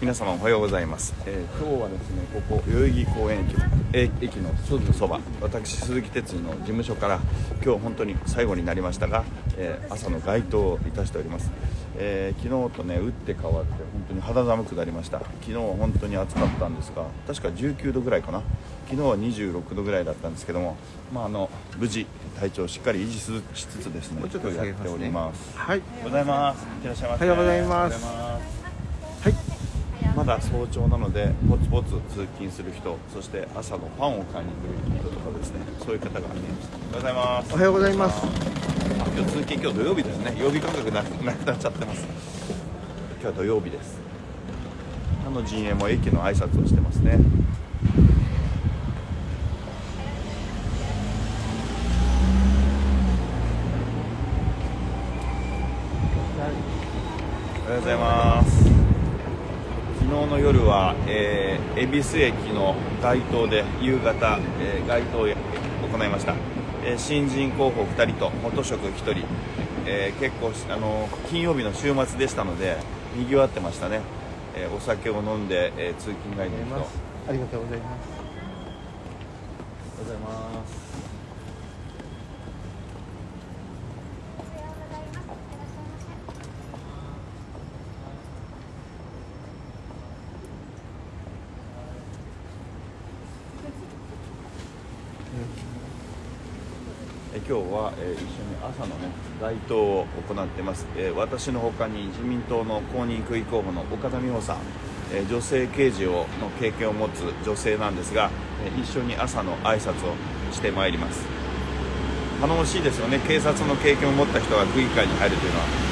皆様おはようございます、えー、今日はですねここ代々木公園駅駅のすぐそば私鈴木哲司の事務所から今日本当に最後になりましたが、えー、朝の街頭をいたしております、えー、昨日とね打って変わって本当に肌寒くなりました。昨日は本当に暑かったんですが確か19度ぐらいかな。昨日は26度ぐらいだったんですけどもまああの無事体調をしっかり維持しつつですねちょっとやっております。はい。おはようございます。いらっしゃいませ。おはようございます。はいまだ早朝なのでポツポツ通勤する人そして朝のパンを買いに来る人とかですね。そういう方が見えます。おはようございます。おはようございます。今日通勤今日土曜日ですね。曜日感覚なくなっちゃってます。今日は土曜日です。他の陣営も駅の挨拶をしてますね。おはようございます夜は、えー、恵比寿駅の街頭で夕方、えー、街頭を行いました、えー、新人候補2人と元職1人、えー、結構あの金曜日の週末でしたのでにぎわってましたね、えー、お酒を飲んで、えー、通勤帰りの人。ありがとうございます。おはようございますえ今日は、え一緒に朝のね街頭を行ってます、え私のほかに自民党の公認区議候補の岡田美穂さん、え女性刑事をの経験を持つ女性なんですが、え一緒に朝の挨拶をしてまいります。頼もしいですよね。警察の経験を持った人が区議会に入るというのは。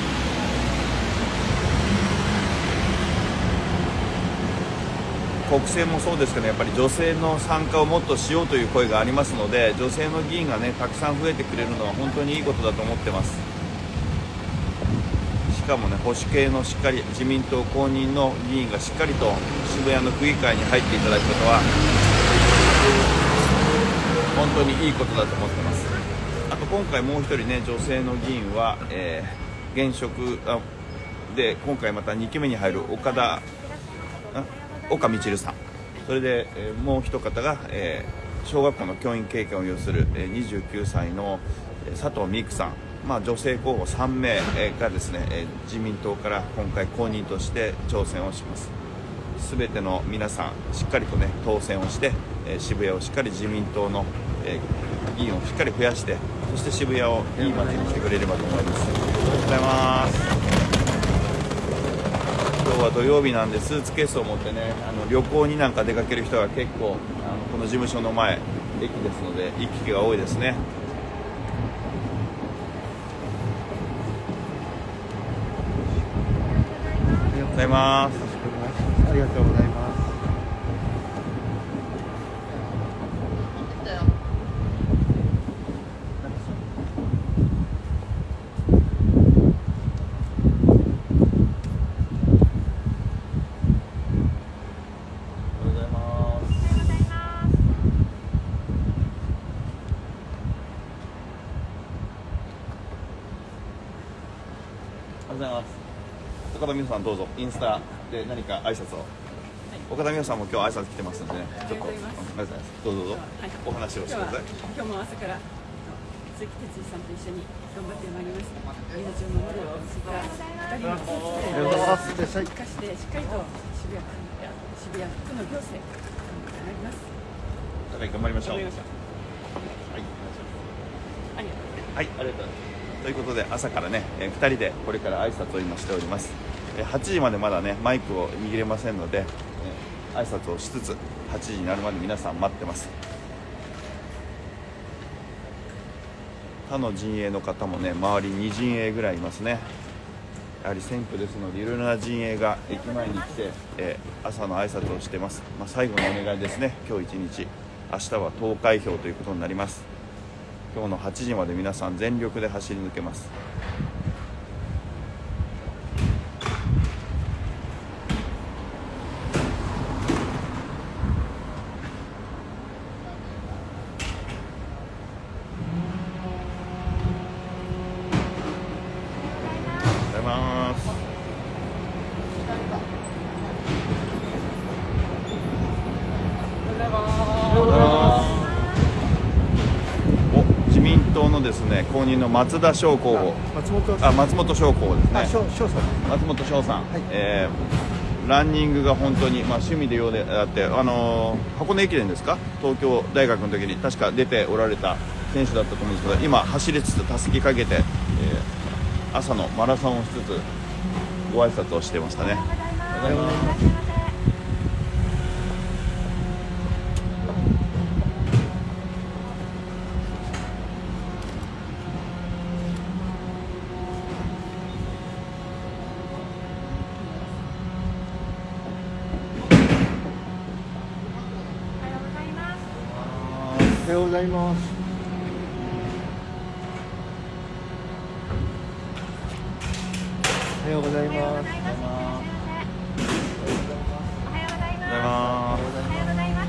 国政もそうですけどやっぱり女性の参加をもっとしようという声がありますので女性の議員がねたくさん増えてくれるのは本当にいいことだと思ってます。しかもね保守系のしっかり自民党公認の議員がしっかりと渋谷の区議会に入っていただくことは本当にいいことだと思ってます。あと今回もう一人ね女性の議員は、えー、現職で今回また2期目に入る岡田岡みちるさん。それで、え、もう一方が、えー、小学校の教員経験を有する、えー、29歳の佐藤美久さん、まあ、女性候補3名がですね、えー、自民党から今回公認として挑戦をします。全ての皆さんしっかりとね当選をして、えー、渋谷をしっかり自民党の、えー、議員をしっかり増やしてそして渋谷をいい街にしてくれればと思います。ありがとうございます。今日は土曜日なんでスーツケースを持ってねあの旅行になんか出かける人が結構あのこの事務所の前駅ですので行き来が多いですね。ありがとうございますありがとうございます。岡田美穂さんどうぞ。インスタで何か挨拶を、はい、岡田美穂さんも今日挨拶来てますんでね。ちょっとありがとうございます。どうぞどうぞ、はい、お話をしてください。今日も朝から鈴木哲司さんと一緒に頑張ってまいります命を守るそういった二人のスポーツを生かしてしっかりと渋谷渋谷区の行政頑張ります。頑張りましょう。はいありがとう。はい。ありがとうございますということで朝からね、えー、2人でこれから挨拶を今しております、えー、8時までまだねマイクを握れませんので、えー、挨拶をしつつ8時になるまで皆さん待ってます。他の陣営の方もね周り2陣営ぐらいいますね。やはり選挙ですのでいろいろな陣営が駅前に来て、えー、朝の挨拶をしてます、まあ、最後のお願いですね。今日一日。明日は投開票ということになります。今日の8時まで皆さん全力で走り抜けます。のですね公認の松田翔候補松本。あ松本翔候補ですね。あ翔翔さん。松本翔さん、はい。えーランニングが本当に、まあ、趣味でようであって、あのー箱根駅伝ですか？東京大学の時に確か出ておられた選手だったと思うんですけど今走りつつたすきかけて、えー朝のマラソンをしつつご挨拶をしてましたね。おはようございますおはようございます。おはようございます。おはようございます。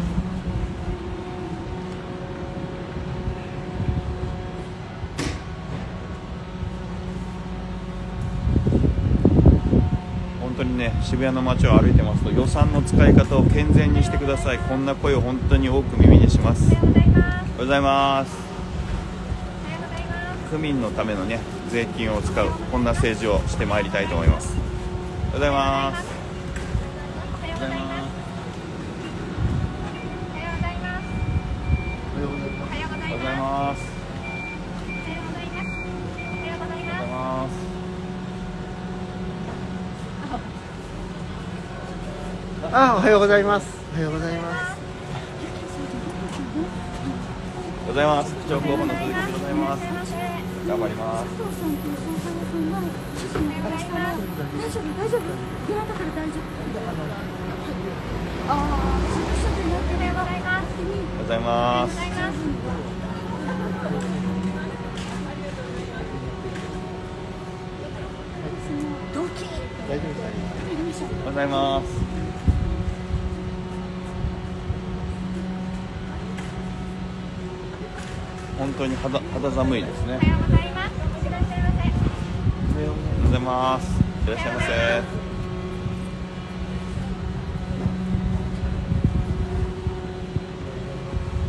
本当にね渋谷の街を歩いてますと予算の使い方を健全にしてください。こんな声を本当に多く耳にします。ございます。区民のためのね税金を使うこんな政治をしてまいりたいと思います。おはようございます。おはようございます。おはようございます。おはようございますおはようございます。あおはようございます。おはようございますおはようございます。市長候補の鈴木でございます。頑張ります。大丈夫？大丈夫？どなたから大丈夫？ああすぐになってねおはようございます。動機大丈夫ですおはようございます本当に肌肌寒いですね。おはようございます。いらっしゃいませ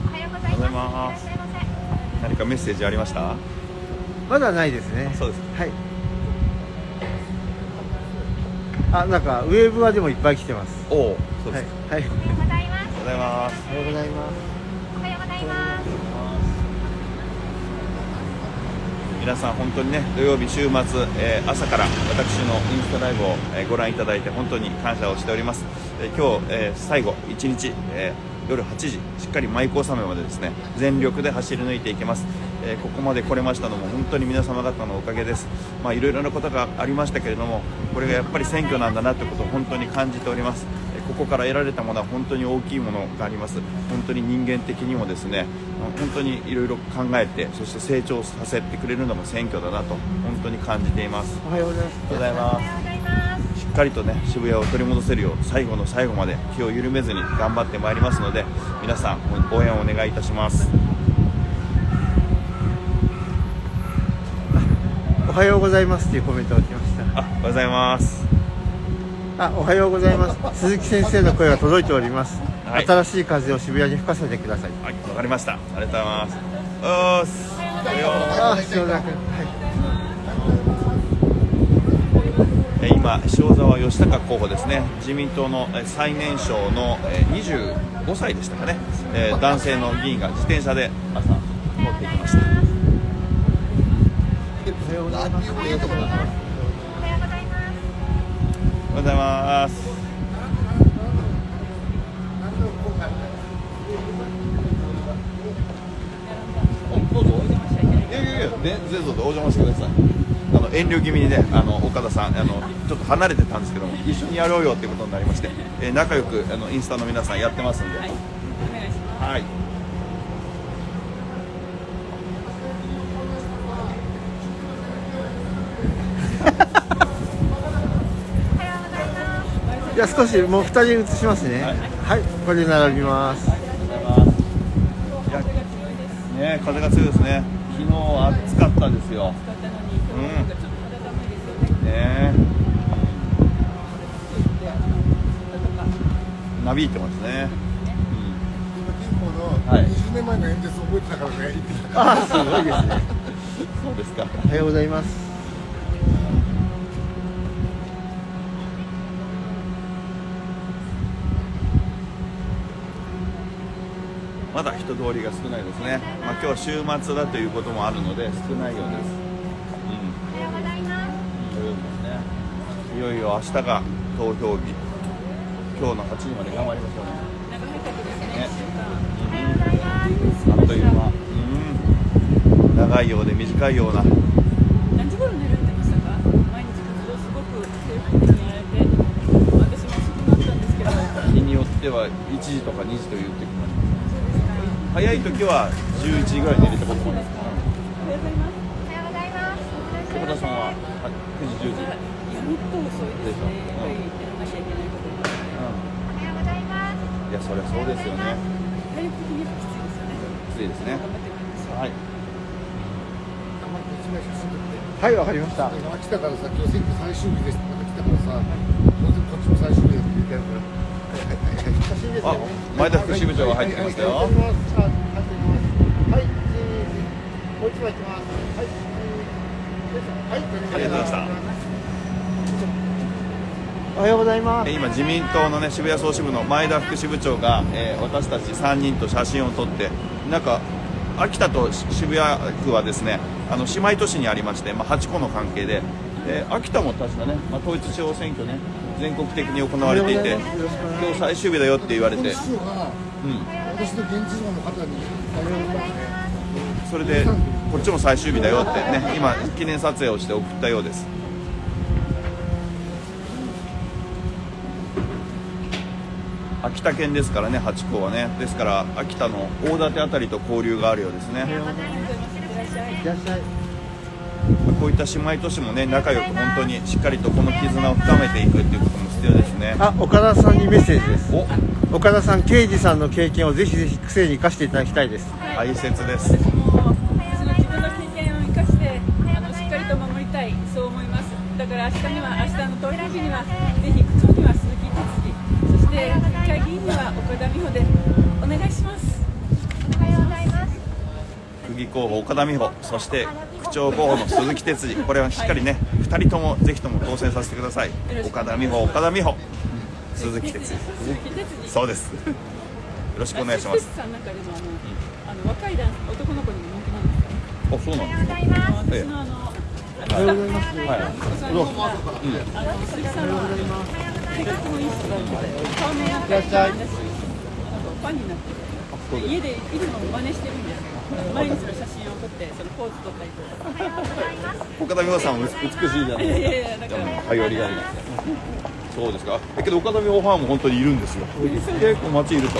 おはようございます。何かメッセージありました？まだないですね。そうですはい。あなんかウェーブはでもいっぱい来てます。おおそうはいですか、はい。おはようございます。おはようございます皆さん本当にね土曜日週末、えー朝から私のインスタライブを、えーご覧いただいて本当に感謝をしております、え今日、え最後1日、え夜8時しっかり舞妓納めまでですね全力で走り抜いていきます、えここまで来れましたのも本当に皆様方のおかげです。まあいろいろなことがありましたけれどもこれがやっぱり選挙なんだなということを本当に感じております。ここから得られたものは本当に大きいものがあります。本当に人間的にもですね本当にいろいろ考えてそして成長させてくれるのも選挙だなと本当に感じています。おはようございます。ありがとうございます。しっかりとね渋谷を取り戻せるよう最後の最後まで気を緩めずに頑張ってまいりますので皆さん応援をお願いいたします。おはようございますっていうコメントが来ました。あおはようございます。あおはようございます。鈴木先生の声が届いております、はい。新しい風を渋谷に吹かせてください。はいわかりました。ありがとうございます。おーす。おはよはい。えー今塩沢義孝候補ですね。自民党のえー最年少のえー25歳でしたかね、えー男性の議員が自転車で朝通っていきました。おはようございますおはようございますどうぞいやいやいやでぜひどうぞお邪魔してください。あの遠慮気味にねあの岡田さんあのちょっと離れてたんですけども一緒にやろうよっていうことになりまして、えー仲良くあのインスタの皆さんやってますんで。はい、お願いします。はいじゃあ少しもう二人移しますね。はい。はい、これで並びます。い。やね風が強いですね昨日暑かったですよ。使ったのに、今日なん。かちょっと肌寒いですよね。なびいてますね、今、金峰のはい。20年前の演説覚えてたからね、あーすごいですね。そうですかおはようございます人通りが少ないですね、まあ、今日は週末だということもあるので少ないようです、うん、おはようございますねいよいよ明日が投票日。今日の8時まで頑張りましょうね。ね。あっという間。うん。長いようで短いような。何時頃寝られてましたか？毎日活動すごく精力的にやられて私も遅くなったんですけど。日によっては1時とか2時という時もあります早い時は11時ぐらいに寝れたこともありますおはようございますおはようござい。ます小田さんは9時10時い。やもっと遅い。ですねやっぱりやらなきゃい。けない。ことがうおはようござい。ますんい。やそりゃそうですよね体力的にやっぱきつい。ですよねきつい。ですね頑張ってまい。りましょうはい。はい。わかりました来たからさ、今日選挙最終日ですって来たからさ、当然こっちも最終日だって言ってやるから。あね前田副支部長が入ってきましたよはい、もう一枚いきます。はい、はい、ありがとうございましたおはようございますえ。今自民党のね渋谷総支部の前田副支部長が、えー私たち3人と写真を撮ってなんか秋田と渋谷区はですねあの姉妹都市にありまして、まあ、8個の関係で、えー秋田も確かね、まあ、統一地方選挙ね全国的に行われていて今日最終日だよって言われて、うん、私の現地の方にそれでこっちも最終日だよってね今記念撮影をして送ったようです。秋田県ですからね八甲はね。ですから秋田の大館あたりと交流があるようですね。いらっしゃい。こういった姉妹都市もね仲良く本当にしっかりとこの絆を深めていくっていうことも必要ですね。あ、岡田さんにメッセージです。お。岡田さん、刑事さんの経験をぜひぜひ癖に生かしていただきたいです。大切です。私の自分の経験を生かしてあのしっかりと守りたいそう思います。だから明日には明日の投票日にはぜひ区長には鈴木哲司そして国会議員には岡田美穂でお願いします。おはようございます。区議候補岡田美穂。そして区長候補の鈴木哲司。これはしっかりね2人ともぜひとも当選させてください。岡田美穂岡田美穂。鈴木哲司。そうです。よろしくお願いします。鈴木さんなんかでもあの、あの若い男男の子にも人気なんですか？あそうなんですかあの私のあの、あのおはようございます。はいお子さんにもあの鈴木さんは性格もいいいいしあのファンになってて家でいつも真似してるんですよ毎日の写真を撮ってそのポーズ撮ったりとか岡田美穂さんも美しいじゃないでやいやだから。すかもう頼りがいがそうですか。えけど岡田美穂ファンも本当にいるんですよ。結構街いると、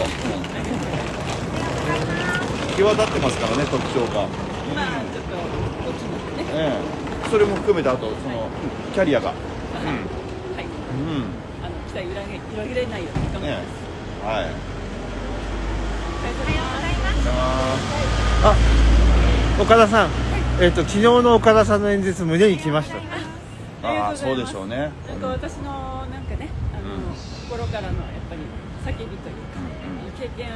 際立ってますからね特徴が。まあちょっと大きなってね。ええ。それも含めてあとそのキャリアが。はい。うん。あの期待裏切裏切れないように頑張りねます。はいありがとうございます。あ、岡田さん。えっ、と、昨日の岡田さんの演説、胸に来ました。ああそうでしょうね。なんか私のなんかねあの、うん心からのやっぱり叫びというか、経験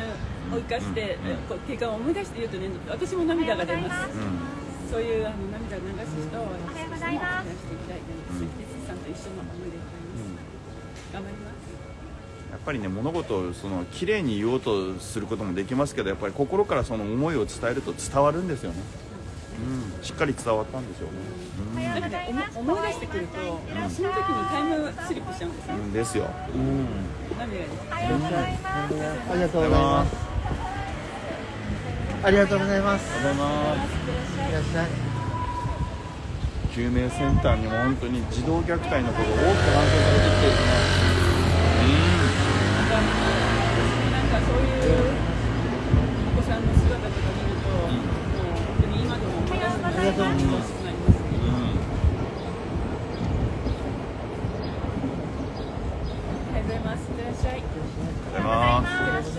を生かして、うんこう経験を思い出して言うとね私も涙が出ます、うんそういうあの涙を流す人を私もざいます。増やしていきたいので鈴木哲司さんと一緒の思いでございます、頑張りますやっぱりね物事をその綺麗に言おうとすることもできますけどやっぱり心からその思いを伝えると伝わるんですよね、うん、しっかり伝わったんでしょうね、なん。かね思思い出してくると、その時にタイムスリップしちゃうん。ですねうん、ですよ、うん、涙が出ておはようございますありがとうございます。ありがとうございます。ありがとうございます。いらっしゃい。救命センターにも本当に児童虐待の子が多く搬送されてきてですねなんかそういうお子さんの姿とか見ると、もう本当に今でもおはようございます。いらっしゃい。いっありがとうございますてらっしゃ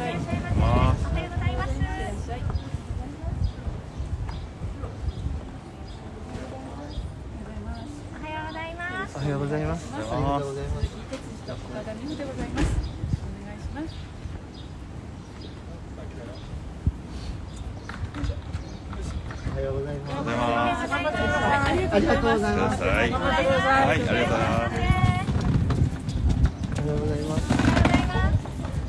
い。いってますおはようございますらっしゃい。おはようございますおはようございます。ありがとうございます。鈴木哲司と岡田美穂でございます。お願いします。おはようございます。ありがとうございますありがとうございます。はいありがとうございます。ありがとうございます。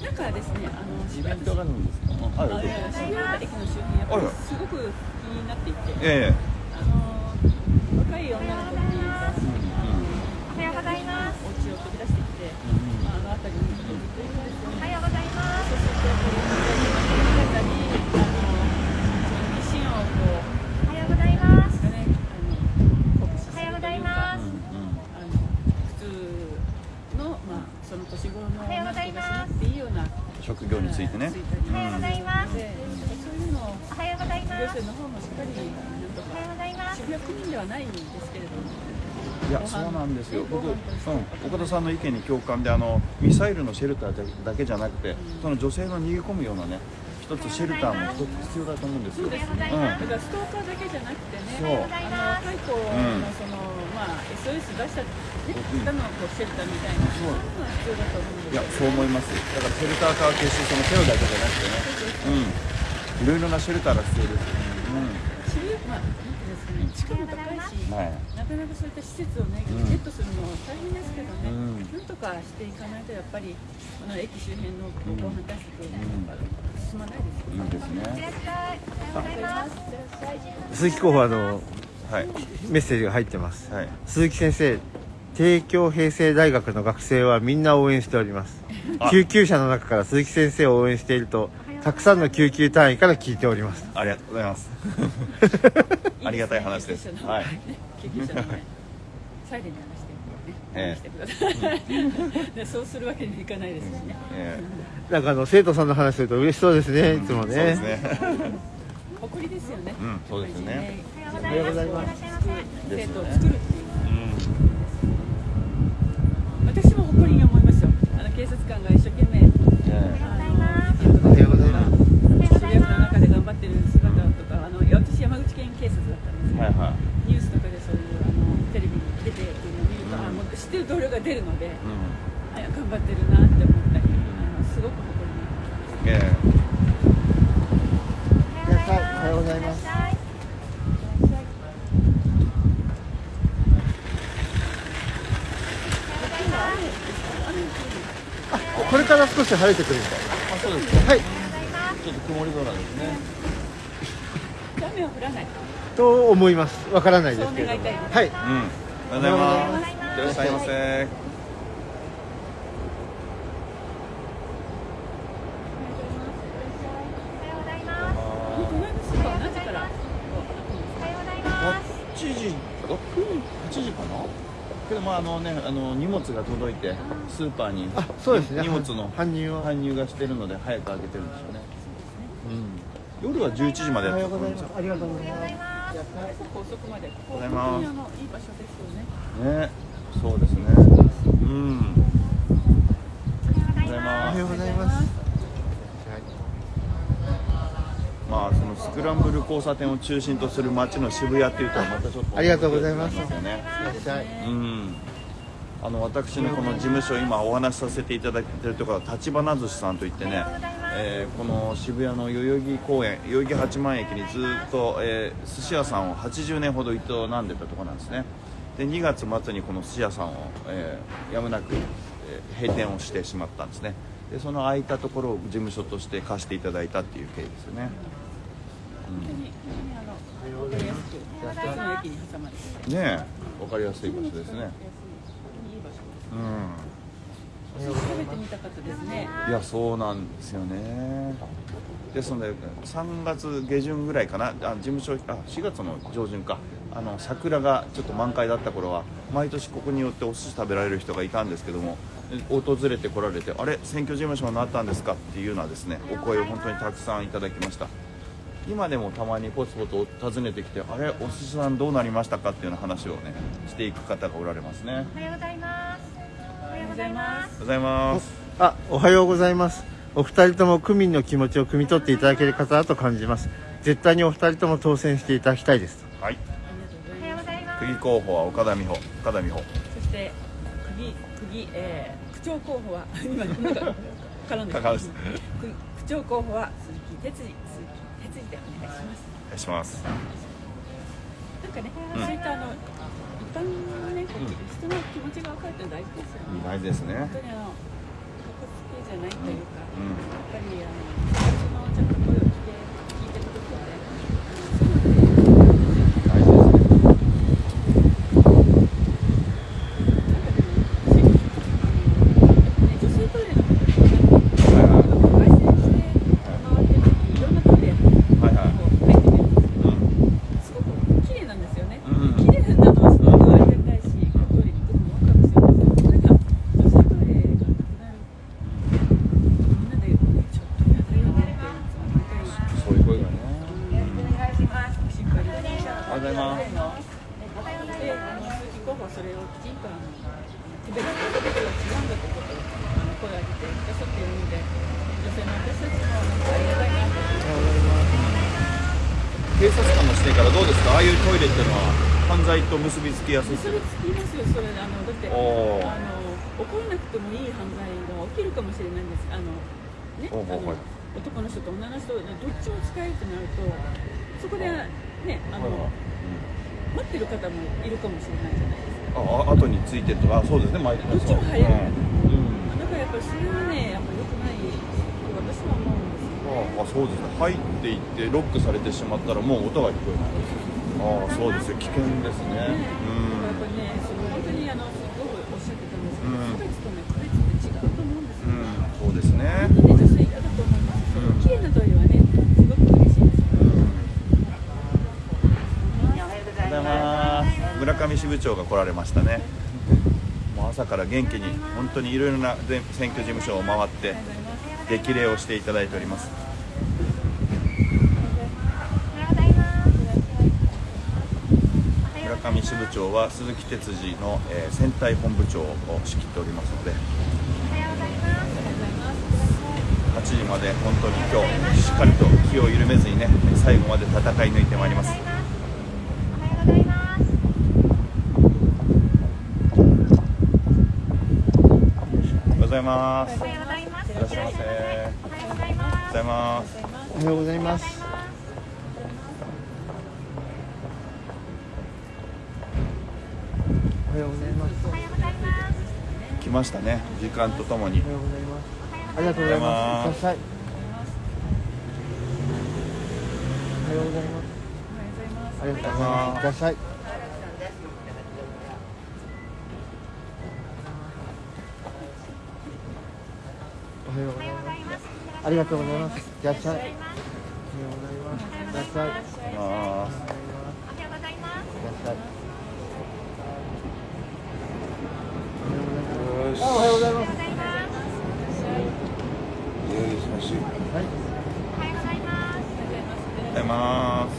なんかですね、あのイベントがあるんですか？あはいあいや渋谷駅の周辺やっぱりすごく気になっていて、ええ。あの若い女の子に、あのおはようございます。お家を飛び出してきて、まあ、あの辺りにずっといるんですよね。おはようございます。そうするとやっぱり姿にあの自信をこおはようございます。うねあの酷使すおはようございるというか。ます。あの普通の、まあ、その年頃のおはようございます女の子がしなくていいような職業についてねついたりおはようございます。でそういうのをおはようございます。行政の方もしっかりなんとおはようかございます。渋谷区民ではないんですけれどもいやそうなんですよ僕、うん、さんの意見に共感であのミサイルのシェルターだけじゃなくて、その女性の逃げ込むようなね一つシェルターも一つ必要だと思うんですよそうですね、うん。だからストーカーだけじゃなくてねそう。あの若い子のその、まあ SOS 出した、ね、方のこうシェルターみたいなそういうのが必要だと思うんですいやそう思います。だからシェルター化は決してそのテロだけじゃなくてね。うん。いろいろなシェルターが必要です。渋谷まあなん。ていうんですかね地価も高いし、はい。なかなかそういった施設をね、うん。ゲットするの大変ですけどね、うん。なんとかしていかないとやっぱりこの駅周辺の防犯対策、進まないですよ。うんいいですね。ようございます。鈴木候補あのはいメッセージが入ってます。はい。鈴木先生帝京平成大学の学生はみんな応援しております。あ。救急車の中から鈴木先生を応援しているとたくさんの救急隊員から聞いております。ありがとうございます。ありがたい話です。はい。救急車のね。サイレンに話してえ。ね、話してください、で そうするわけにはいかないですしね、えなんかあの生徒さんの話すると嬉しそうですね。いつもえそうですね。ね 誇りですよね、うんそうですね。おはようございます。生徒を作るっていう私も誇りに思いますよ。あの警察官が一生懸命えおはようございます渋谷区の中で頑張ってる姿私山口県警察だったんですけど、えはいはい。ニュースとかでそういうあのテレビに出てっていうのを見ると、あもう知ってる同僚が出るので、うあ頑張ってるなって思ったり、あのすごく誇りにんええ。いらっしゃい。おはようございます。あこれから少し晴れてくるみたいあそうですかはい。ちょっと曇り空ですね雨は降らない。と思います。わからないですけれどはいうんおはようございます。いらっしゃい。ませおはようございます。あの隣のスーパーは何時からおはようございます。8時6 8時かな。けどまああのねあの荷物が届いてスーパーにあそうですね。荷物の搬入を搬入がしてるので早く開けてるんでしょうね、うん、夜は11時までおやってる。はようございます。ありがとうございます。遅くまで。ございますいい場所ですよね。ね。そうですね。うん。おはようございおますはようございます。まあそのスクランブル交差点を中心とする街の渋谷っていうとまたちょっとありがとうございます。よねうん。あの私のこの事務所今お話しさせていただいてるところは立花寿司さんといってね、えーこの渋谷の代々木公園代々木八幡駅にずっと、えー寿司屋さんを80年ほど営んでたところなんですねで2月末にこの寿司屋さんを、えーやむなく、えー閉店をしてしまったんですねでその空いたところを事務所として貸していただいたっていう経緯ですよね本当に本当にあのわかりやすく一つの駅に挟まれてて。ねえ分かりやすい場所ですね。うんいやそうなんですよね。ですので3月下旬ぐらいかな。あ事務所あ4月の上旬か。あの桜がちょっと満開だった頃は毎年ここによってお寿司食べられる人がいたんですけども訪れてこられてあれ選挙事務所になったんですかっていうようなですねお声を本当にたくさんいただきました。今でもたまにポツポツ訪ねてきてあれお寿司さんどうなりましたかっていうような話をねしていく方がおられますね。おはようございます。おはようございます。あおはようございますお二人とも区民の気持ちを汲み取っていただける方だと感じます絶対にお二人とも当選していただきたいですはいありがとうございます。おはようございます。区議候補は岡田美穂岡田美穂そして区議区議、えー、区長候補は 今なんか絡んでかかるです区区長候補は鈴木哲司鈴木哲司でお願いします。お願いしますなんかね、そういったあの一般のね、人の気持ちが分かるって大事ですよね。大事ですね本当にあの、かっこつけじゃないというか、うん。やっぱりあの、そのちゃんと声を聞いて、聞いてるところで、あのそういうのって大事ですね女性トイレのことですね、外線して回ってる時いろんなトイレはいはいこう入ってみるんですけど、うんすごく綺麗なんですよね。うん綺麗なのはすごくありがたいし、このトイレに行くのもワクワクするんですけど、それが女性トイレがなくなる。みんなで、ちょっとやだよねって、いつも毎回そういう声がね心配です。おはようございますで、あの鈴木候補はそれをきちんとあの区別することが違うんだということをあの声を上げてくださっているので、女性の私たちもなんかありがたいなと警察官の視点からどうですかああいうトイレっていうのは犯罪と結びつきやすいそれつきますよ、それあのだってあの起こらなくてもいい犯罪が起きるかもしれないんです。あのね、おうおうはい。あの男の人と女の人どっちも使えるとなると、そこでねあの、待ってる方もいるかもしれないじゃないですか。ああ後についてとか。あそうですね。毎回どっちも早い。うん、う。んだからやっぱりそれはね、やっぱ良くない。と私は思うんですよ。ああそうですね。入っていってロックされてしまったらもう音が聞こえない。ああそうですよ。危険ですね。ねね、本当にあのすごいおっしゃってたんですけど、うん差別とね区別って違うと思うんですよ。うんそうですねと思います。その綺麗なトイレはね、すごく嬉しいです。おはようございます村上支部長が来られましたねもう朝から元気に本当にいろいろな全選挙事務所を回って激励をしていただいております村上支部長は鈴木哲司の、えー選対本部長を仕切っておりますので8時まで本当に今日しっかりと気を緩めずにね最後まで戦い抜いてまいります。おはようございます。いらっしゃいませ。おはようございます。おはようございますましたね。時間とともに。おはようございます。ありがとうございます。おはようございます。ありがとうございます。いらっしゃいおはようございます。ありがとうございます。いらっしゃいおはようございます。いらっしゃいあーいらっしゃいあおはようございます。はい。おはようございます。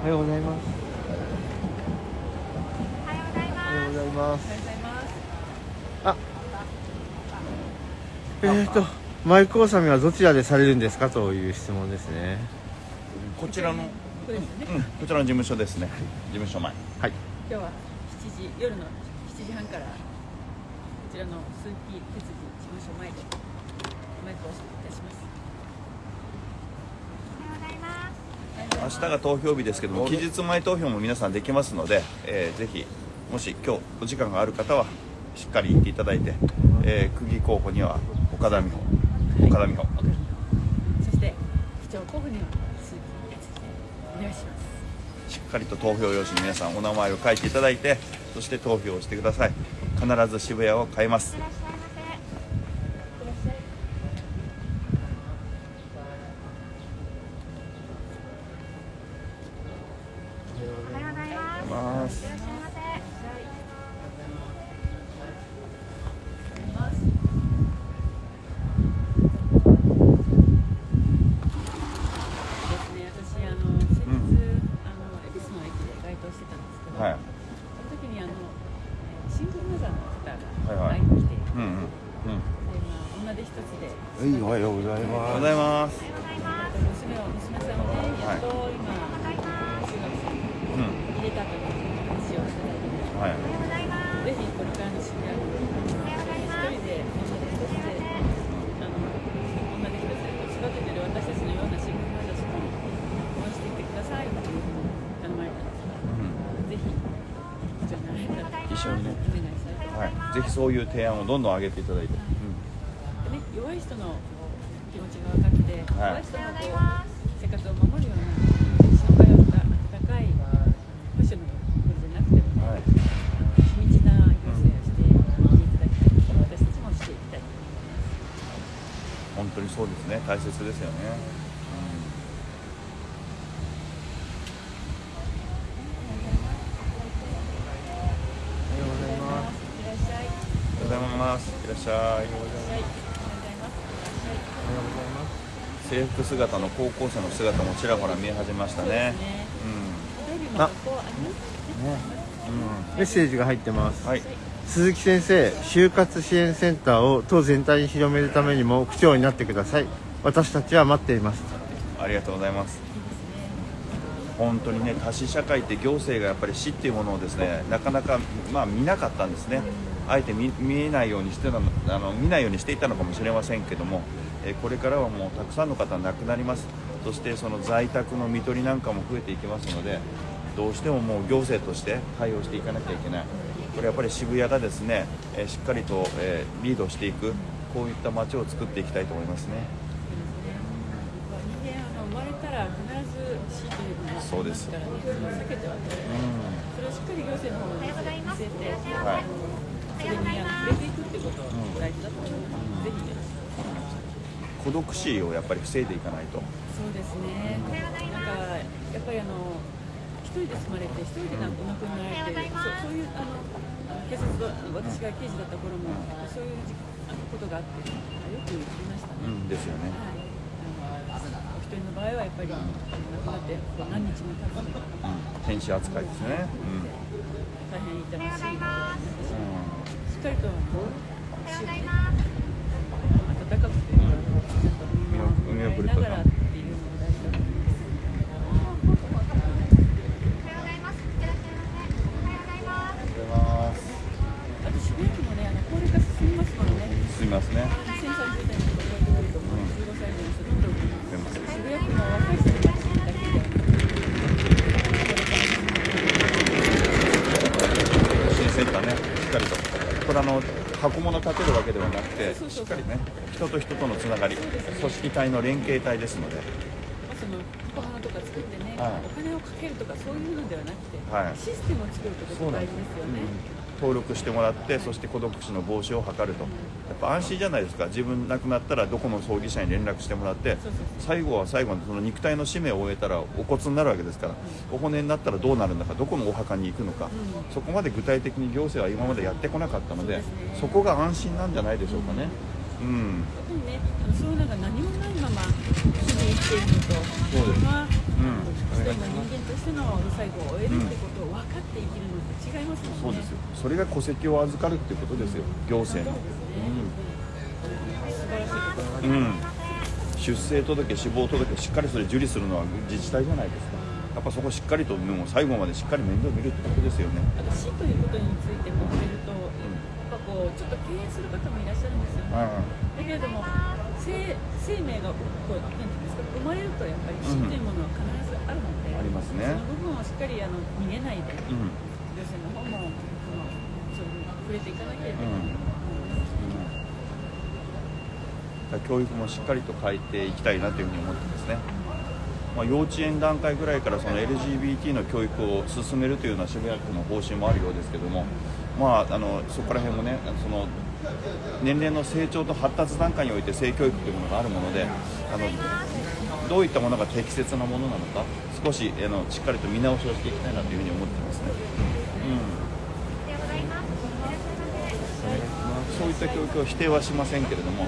おはようございます。おはようございます。あえーとマイク納めはどちらでされるんですかという質問ですねこちらの、ね。うん、こちらの事務所ですね。事務所前。はい。今日は7時夜の7時半からこちらの鈴木哲司事務所前でマイクをいたします。明日が投票日ですけども期日前投票も皆さんできますので、えーぜひもし今日お時間がある方はしっかり行っていただいて、えー、区議候補には岡田美穂岡田美穂そして市長候補には願いします。しっかりと投票用紙に皆さんお名前を書いていただいてそして投票をしてください必ず渋谷を変えますぜひそういう提案をどんどん上げていただいて、でね、弱い人の気持ちが分かって、はい。弱い人の生活を守るような障害を温かい保守のことじゃなくても、はい。地道な行政をしていただきたい、私たちもしていきたい。本当にそうですね。大切ですよね、おはようございますいらっしゃい。いらっおはようございますいらっしゃいしゃい。おはようございます。おはようございます制服姿の高校生の姿もちらほら見え始めましたね。ね。う緑の学校あります。メッセージが入ってます。んはい。鈴木先生就活支援センターを党全体に広めるためにも区長になってください。私たちは待っています。ありがとうございます。本当にね多子社会って行政がやっぱり死っていうものをですねなかなかまあ見なかったんですねあえて見見えないようにしてたのあの見ないようにしていたのかもしれませんけども、えーこれからはもうたくさんの方亡くなります。そしてその在宅の看取りなんかも増えていきますのでどうしてももう行政として対応していかなきゃいけない。これやっぱり渋谷がですね、えーしっかりと、えーリードしていくこういった街を作っていきたいと思いますね。そうです避けてはならない。それをしっかり行政の方に見せて、はいそれにあの触れていくってことが大事だと思います。ぜひ孤独死をやっぱり防いでいかないとそうですね。なんかやっぱりあの一人で住まれて一人でなんかお亡くなりになられて、そそういうあの警察は私が刑事だった頃もそういうあのことがあってよく言いましたね。うんですよねはい。あのお一人の場合はやっぱり亡くなってこう何日も経つのが天使扱いですね、大変痛ましいことになってしちゃいと思います。ん、ありがとうございますあと渋谷区もね、あの高齢化進みますね。2030年とか45歳以上の人どんどん渋谷区の若い人たちだけで。支援センターねしっかりとこれあの箱物立てるわけではなくてしっかりね人と人とのつながり組織体の連携体ですので。まあその箱物とか作ってね、はい。お金をかけるとかそういうのではなくて、はい。システムを作ることが大事ですよね。登録してもらってそして孤独死の防止を図るとやっぱ安心じゃないですか。自分亡くなったらどこの葬儀社に連絡してもらって最後は最後のその肉体の使命を終えたらお骨になるわけですからお骨になったらどうなるんだかどこのお墓に行くのかそこまで具体的に行政は今までやってこなかったのでそこが安心なんじゃないでしょうかね。うん。やっぱりね、そういうのが何もないまま日々生きているのと、そうです。うん。一人間としての最後を終えるってことを分かって生きるのと違いますもんね。そうですよ。それが戸籍を預かるっていうことですよ。行政の。うん、うん、出生届死亡届しっかりそれ受理するのは自治体じゃないですか。やっぱそこしっかりともう最後までしっかり面倒見るってことですよね。あと死ということについても触れると、やっぱこうちょっと敬遠する方もいらっしゃるんですよね。あだけれども生生命がこうなんていうんですか生まれるとやっぱり死というものは必ずりますね。その部分をしっかりあの逃げないで、うん。行政の方もそのそういうのに触れていかなきゃいけない。うん。教育もしっかりと変えていきたいなというふうに思ってますね、まあ、幼稚園段階ぐらいからその LGBT の教育を進めるというような渋谷区の方針もあるようですけども、まあ、あのそこら辺もねその年齢の成長と発達段階において性教育というものがあるものであのどういったものが適切なものなのか少しあのしっかりと見直しをしていきたいなというふうに思ってますね。そういった教育を否定はしませんけれども、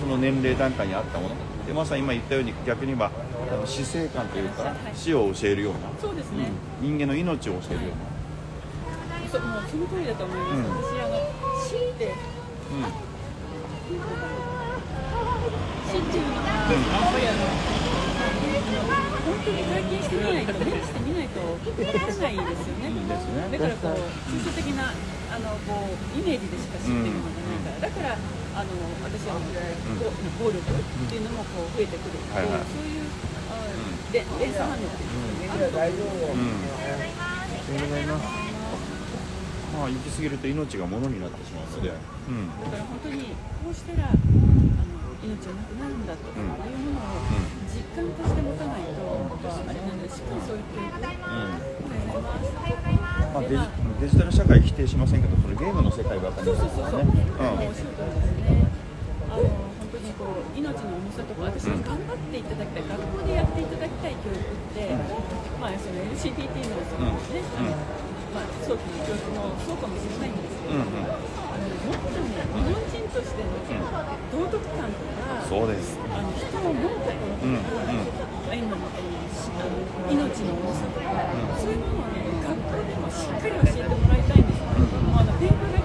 その年齢段階に合ったもの。でまさに今言ったように逆に言えばあの死生観というか死を教えるような、そうですね。人間の命を教えるような、そもうその通りだと思います。うん。私あの死って死っていうのは、やっぱりあの、本当に体験してみないと、目にしてみないと分からないですよね。ねだからこう、抽象的なあのこうイメージでしか知ってるものがないから、だからあの私は、こう暴力っていうのもこう増えてくるはいはいそういう連鎖反応っていうのがあると思うんですますまあ、行き過ぎると命が物になってしまうので、うん、だから本当にこうしたらあの命はなくなるんだというものを実感として持たないと、あれなん。でしっかりそう言っていく。まあ、デジデジタル社会否定しません。けどそれゲームの世界ばかりそうそうそうそう、ね、おっしゃる通りですね。あの本当にこう命の重さとか私頑張っていただきたい、学校でやっていただきたい教育って、まあその LGBT のそのね、あのまあ早期の教育もそうかもしれないん。ですけど、うん。うん。あのもっとね日本人としての道徳感とか、そうです。あの人を思うとか、うんうん。あ今命の重さとか、そういうものをね学校でもしっかり教えてもらいたいんですうあの勉強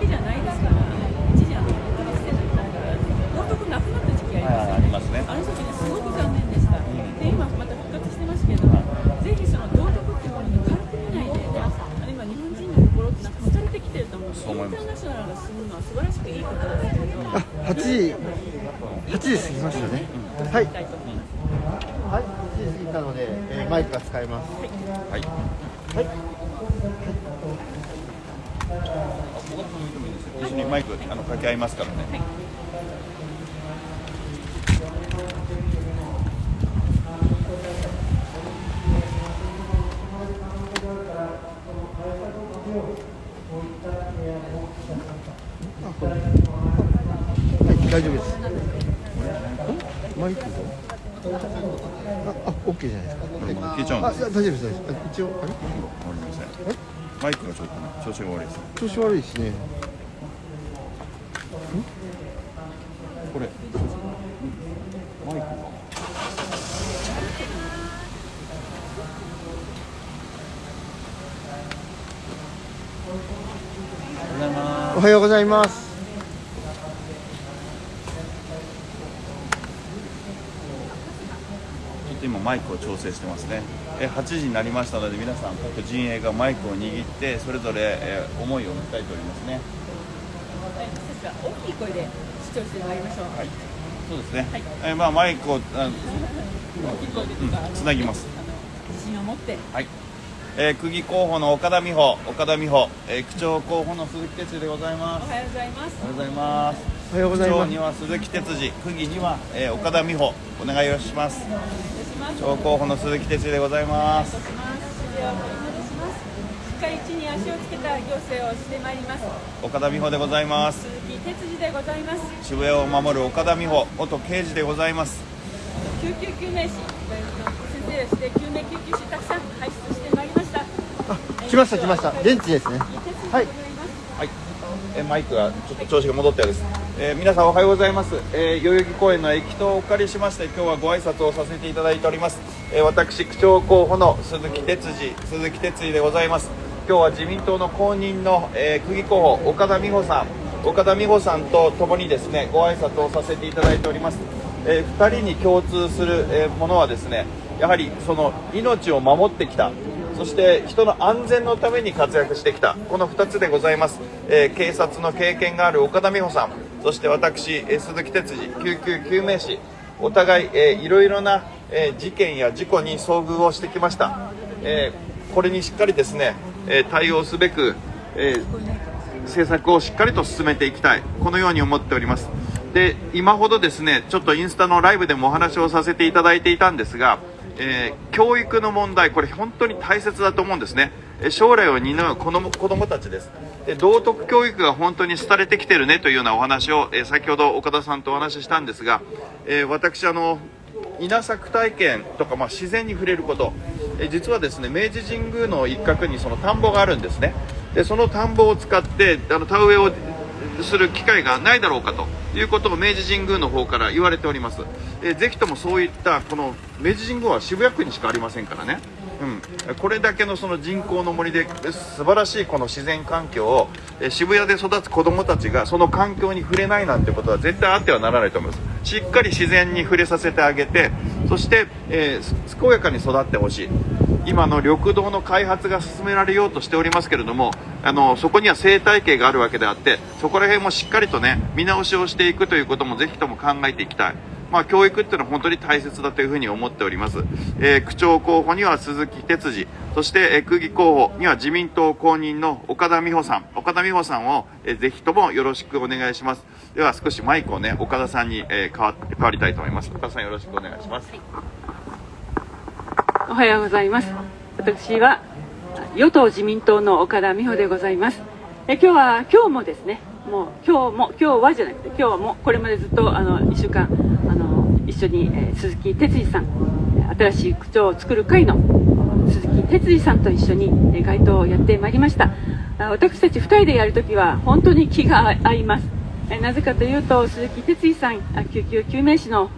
あの掛け合いますからね、はい、大丈夫です。んマイクがあ、あ、オッケーじゃないですか。これもう消えちゃうんあ、ですいや大丈夫です。一応、あれ？わかりませんマイクがちょっとね調子が悪いです調子悪いですね。これマイクがおはようございます。ちょっと今マイクを調整してますね。え8時になりましたので皆さん各陣営がマイクを握ってそれぞれ、えー思いを訴えておりますね。大きい声で主張してまいりましょう。はい。そうですね、えーまあマイクをあ大きい声でとか、あのつなぎます。自信を持って。はい、えー、区議候補の岡田美穂岡田美穂、えー、区長候補の鈴木哲司でございますおはようございます。おはようございますおはようございます区長に。は鈴木哲司区議には、えー、岡田美穂お願いをしますお願いします。区長候補の鈴木哲司でございますお願いします。指をお戻します。しっかり地に足をつけた行政をしてまいります。岡田美穂でございます鈴木哲司でございます。渋谷を守る岡田美穂元刑事でございます救急救命士、先生でして救命救急士たくさん輩出してまいりました。あ、来ました来ました。現地ですね。はい。はい、えマイクがちょっと調子が戻ったようです、えー皆さんおはようございます、えー代々木公園の駅頭をお借りしまして今日はご挨拶をさせていただいております、えー私区長候補の鈴木哲司鈴木哲司でございます。今日は自民党の公認の、えー区議候補岡田美穂さん。岡田美穂さんと共にですねご挨拶をさせていただいております、え2人に共通する、えーものはですねやはりその命を守ってきた。そして人の安全のために活躍してきた。この2つでございます、えー警察の経験がある岡田美穂さん。そして私、鈴木哲司救急救命士お互い、えーいろいろな、えー事件や事故に遭遇をしてきました、えこれにしっかりですね、え対応すべく、え政策をしっかりと進めていきたい。このように思っております。で今ほどですねちょっとインスタのライブでもお話をさせていただいていたんですが、えー教育の問題これ本当に大切だと思うんですね。将来を担う子ども子供たちです。で道徳教育が本当に廃れてきてるねというようなお話を、えー先ほど岡田さんとお話ししたんですが、えー私あの稲作体験とか、まあ、自然に触れること、え実はですね明治神宮の一角にその田んぼがあるんですね。でその田んぼを使ってあの田植えをする機会がないだろうかということを明治神宮の方から言われております、えぜひともそういったこの明治神宮は渋谷区にしかありませんからね。うん、これだけのその人工の森で素晴らしいこの自然環境をえ渋谷で育つ子どもたちがその環境に触れないなんてことは絶対あってはならないと思います。しっかり自然に触れさせてあげてそして、えー健やかに育ってほしい。今の緑道の開発が進められようとしておりますけれどもあのそこには生態系があるわけであってそこら辺もしっかりとね見直しをしていくということもぜひとも考えていきたい、まあ、教育っていうのは本当に大切だというふうに思っております、えー区長候補には鈴木哲司そして、えー区議候補には自民党公認の岡田美穂さん。岡田美穂さんを、えーぜひともよろしくお願いします。では少しマイクをね岡田さんに、えー変わ変わりたいと思います。岡田さんよろしくお願いします。おはようございます。私は与党自民党の岡田美穂でございます。え今日は今日もですね、もう今日も今日はじゃなくて今日はもうこれまでずっとあの1週間あの一緒に、えー鈴木哲司さん、え新しい区長を作る会の鈴木哲司さんと一緒に、えー街頭をやってまいりました。あ私たち2人でやるときは本当に気が合います。えなぜかというと鈴木哲司さんあ救急救命士の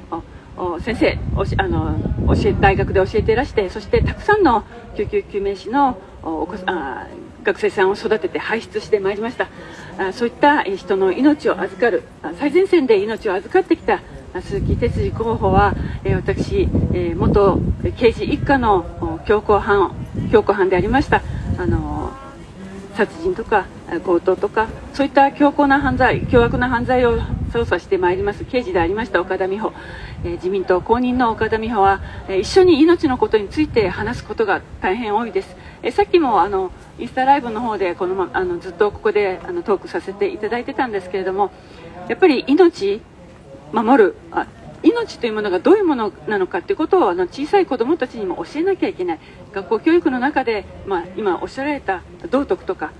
先生おしあの教え大学で教えていらしてそしてたくさんの救急救命士のおお子さあ学生さんを育てて輩出してまいりました。あそういった人の命を預かる最前線で命を預かってきた鈴木哲司候補は、え私、え元刑事一家の強行犯強行犯でありました。あの殺人とか強盗とかそういった強硬な犯罪凶悪な犯罪を捜査してまいります。刑事でありました岡田美穂、えー自民党公認の岡田美穂は、えー一緒に命のことについて話すことが大変多いです、えーさっきもあのインスタライブの方でこの、ま、あのずっとここであのトークさせていただいてたんですけれどもやっぱり命守るあ命というものがどういうものなのかということをあの小さい子どもたちにも教えなきゃいけない。学校教育の中で、まあ、今おっしゃられた道徳とか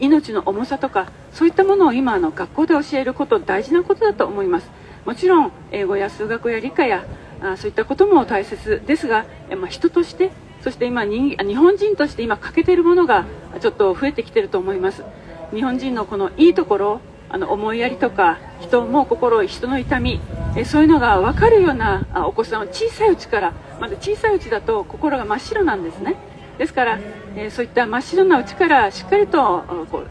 命の重さとかそういったものを今あの学校で教えること大事なことだと思います。もちろん英語や数学や理科やあそういったことも大切ですが、まあ、人としてそして今人日本人として今欠けているものがちょっと増えてきていると思います。日本人のこのいいところあの思いやりとか人も心人の痛みえそういうのが分かるようなあお子さんは小さいうちからまだ小さいうちだと心が真っ白なんですね。ですから、えそういった真っ白なうちからしっかりとこう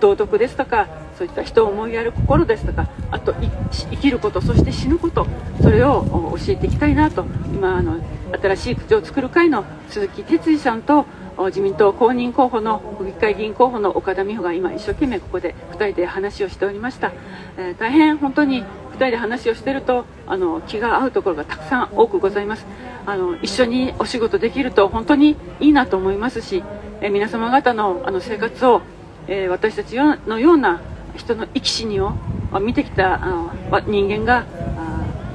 道徳ですとかそういった人を思いやる心ですとかあと生きることそして死ぬことそれを教えていきたいなと今あの新しい口を作る会の鈴木哲司さんと自民党公認候補の府議会議員候補の岡田美穂が今一生懸命ここで2人で話をしておりました、えー大変本当に2人で話をしてるとあの気が合うところがたくさん多くございます。あの一緒にお仕事できると本当にいいなと思いますし、えー皆様方のあの生活を、えー私たちのような人の生き死にを見てきた人間が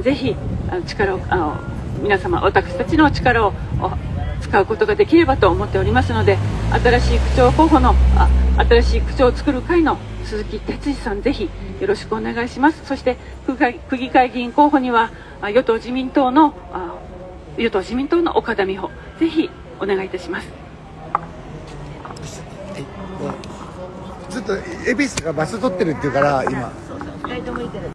ぜひあの力をあの皆様私たちの力をお使うことができればと思っておりますので新しい区長候補のあ新しい区長を作る会の鈴木哲司さんぜひよろしくお願いします。そして区議会区議会議員候補にはあ与党自民党のあ与党自民党の岡田美穂ぜひお願いいたします。ずっと恵比寿がバス取ってるっていうから今